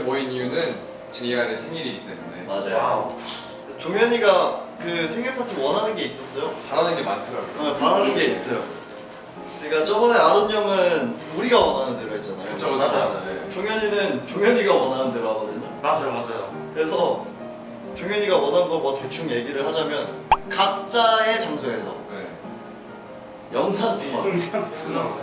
이렇게 모인 이유는 JR의 생일이기 때문에 맞아요. Wow. 종현이가 그 생일 파티 원하는 게 있었어요. 바라는 게 많더라고요. 어, 바라는 게 있어요. 그러니까 저번에 아론 형은 우리가 원하는 대로 했잖아요. 그쵸, 그쵸, 맞아요. 네. 종현이는 종현이가 원하는 대로 하거든요. 맞아요, 맞아요. 그래서 종현이가 원한 거뭐 대충 얘기를 하자면 각자의 장소에서 네. 영상 영상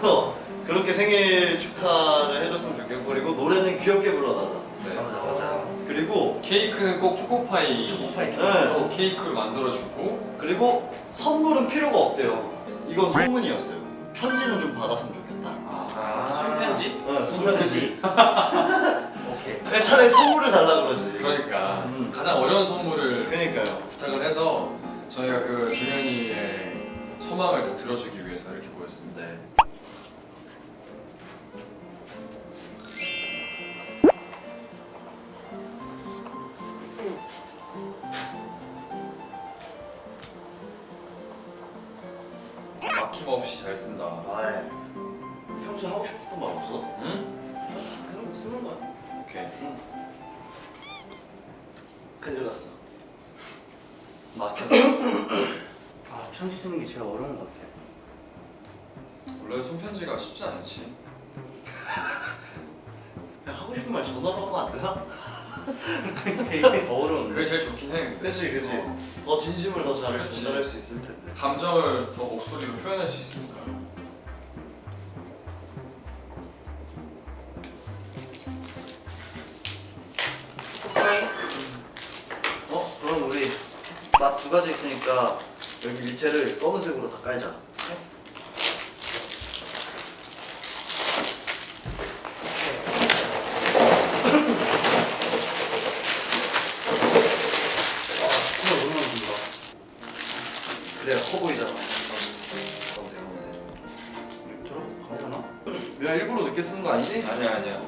어, 그렇게 생일 축하를 해줬으면 좋겠고 그리고 노래는 귀엽게 불러달라. 네. 맞아요. 그리고 케이크는 꼭 초코파이 초코파이 네. 케이크를 만들어주고 그리고 선물은 필요가 없대요. 이건 소문이었어요. 편지는 좀 받았으면 좋겠다. 아, 손편지? 어, 손편지. 오케이. 차라리 선물을 달라 그러지. 그러니까 음. 가장 어려운 선물을 그러니까요. 부탁을 해서 저희가 그 준현이의 소망을 다 들어주기 위해서 이렇게 모였습니다. 네. 막힘없이 잘 쓴다. 아이. 평소에 하고 싶었던 말 없어? 응? 그냥 쓰는 거야. 오케이. 큰일 났어. 막혔어. 아, 편지 쓰는 게 제일 어려운 것 같아요. 원래 손편지가 쉽지 않지. 하고 싶은 말 전화로 하면 안 되나? 이게 더 어려운데. 그게 제일 좋긴 해. 근데. 그치 그치. 어. 더 진심을 더잘 그치. 전달할 수 있을 텐데. 감정을 더 목소리로 표현할 수 있으니까. 어? 그럼 우리 맛 두 가지 있으니까 여기 밑에를 검은색으로 다 깔자. 쓰는 거 아니지? 아니야 아니야.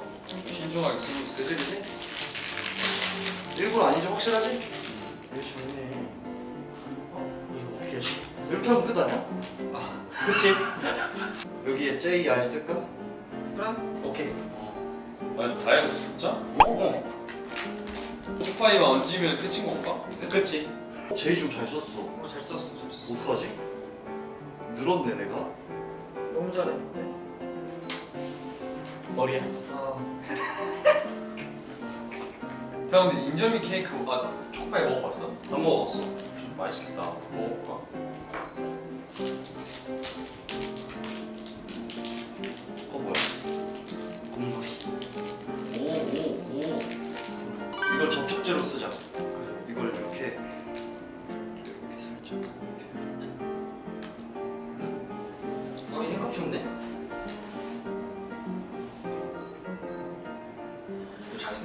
신중하게 쓰고 있어. 그지 그지? 일부러 아니지 확실하지? 이거 좋네. 어? 이거 하지? 이렇게 하면 끝 아니야? 그치? 여기에 JR 쓸까? 그럼 오케이. 아니 다 했어 진짜? 어. 초파이만 얹으면 끝인 건가? 그치? J 좀잘 썼어. 어, 잘 썼어, 잘 썼어. 어떡하지? 늘었네 내가. 너무 잘했는데. 머리야. 아. 형 근데 인절미 케이크 아 초코파이 먹어봤어? 안 먹었어. 좀 맛있겠다. 먹어볼까? 어 뭐야? 공부리. 오오 오. 이걸 접촉제로 쓰자. 이걸 이렇게 이렇게 살짝 이렇게. 어, 생각 좋네.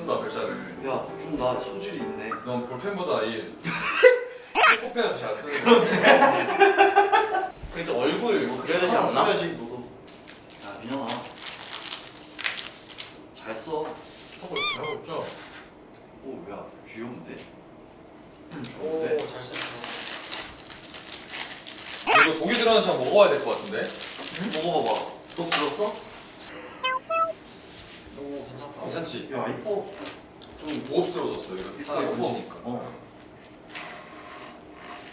쓴다 글자를. 야, 좀 나 소질이 있네. 넌 볼펜보다 이 초코펜을 더잘 쓰는 거야. 그래도 얼굴 뭐 그려야 되지 않나? 써야지 너도. 야, 민영아. 잘 써. 하고 있죠, 하고 있죠. 오, 야, 귀여운데? 오, 좋은데? 잘 썼어. 이거 고기 들어가는 참 먹어봐야 될 것 같은데? 먹어봐봐. 너 불었어? 괜찮지? 야, 이뻐. 좀 고급스러워졌어 이거 이뻐, 딱 이뻐. 얹으니까. 어.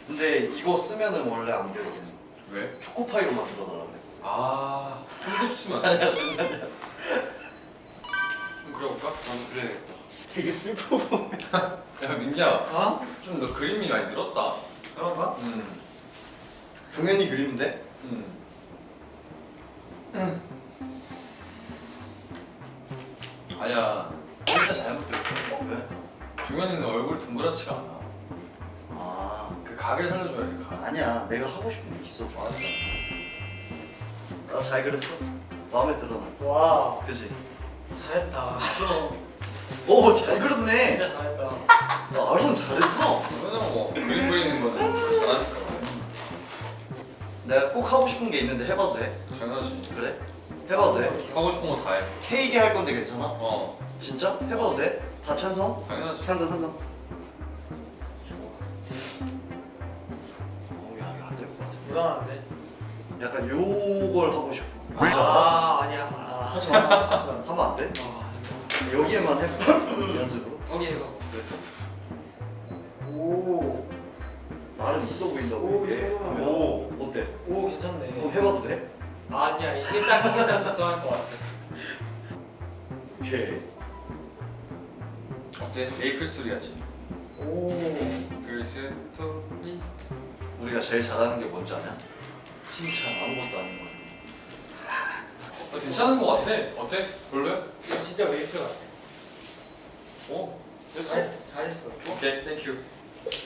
근데 이거 쓰면은 원래 안 되거든. 왜? 초코파이로 만들어달라 그래. 아 한국 쓰면 안 돼. 그럼 그려볼까? 나도 그래야겠다. 되게 슬퍼 보여. 야 민기야 어? 좀 너 그림이 많이 늘었다. 그런가? 음. 종현이 그림인데? 음. 아야 진짜 잘못됐어. 왜? 종현이는 얼굴 동그랗지가 않아. 아, 그 각을 살려줘야 돼 각. 아니야. 내가 하고 싶은 게 있어. 좋았어. 나 잘 그렸어. 마음에 들어. 나. 와, 그지? 잘했다. 오, 잘 그렸네. 진짜 잘했다. 나 아론 잘했어. 종현이는 뭐 그림 그리는 거는 잘하니까. 내가 꼭 하고 싶은 게 있는데 해봐도 돼? 당연하지. 그래? 해봐도 돼? 하고 싶은 거 다 해. 케이크 할 건데 괜찮아? 어 진짜? 해봐도 돼? 다 찬성? 당연하지. 찬성, 찬성. 오, 야, 이거 안될것 같아. 불안한데. 약간 요걸 하고 싶어. 알지? 아, 아니야. 아, 하지 마. 하지 마. 하면 안 돼? 아, 여기에만 해볼까? 연습으로. 거기 해봐. 오. 나름 있어 보인다고 오. 이거. 오. 어때? 오 괜찮네. 해봐도 돼? 아니야 이게 딱 이게 딱 적당할 것 같아. 오케이. 어때? 메이플 스토리 같지? 오. 메이플 스토리 우리가 제일 잘하는 게 뭔지 아냐? 칭찬 아무것도 아닌 거야. 어, 괜찮은 거 같아 어때? 볼래? 이거 진짜 케이크 같아. 어? 잘 잘했어. 오케이 thank you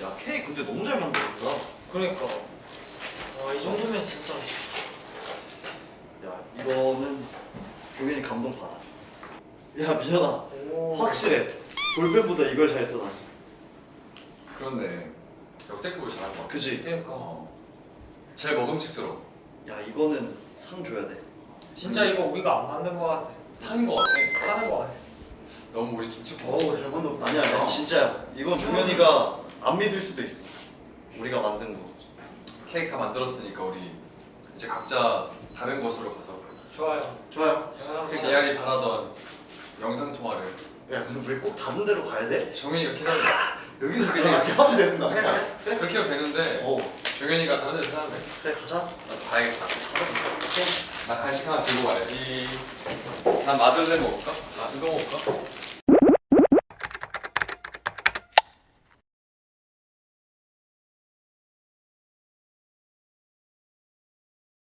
야 케이크 근데 너무 잘 만들었다. 그러니까. 와 이 정도면 진짜. 야 이거는 종현이 감동 받아. 야 오. 확실해. 볼펜보다 이걸 잘 써. 난. 그렇네 역대급으로 잘한 거 같아 그지? 그러니까. 어. 제일 먹음직스러워 야 이거는 상 줘야 돼. 진짜 이거 우리가 안 만든 것 같아. 하는 거 같아 하는 것 같아. 너무 우리 김치국 어우 잘 만들었다. 아니야 야, 진짜야. 이건 종현이가 안 믿을 수도 있어. 우리가 만든 거. 케이크 다 만들었으니까 우리 이제 각자 다른 곳으로 가서 좋아요. 좋아요. 보자. 제약이 바라던 영상 통화를 야 근데 우리 꼭 다른 데로 가야 돼? 정현이가 기다려 여기서 그냥 이렇게 하면 되는 거 아니야? 그래. 그렇게 해도 되는데 어 정현이가 다른 데서 하는데 그래 가자. 나 가야겠다 나 간식 하나 들고 가야지 난 마들렌 먹을까? 아 이거 먹을까?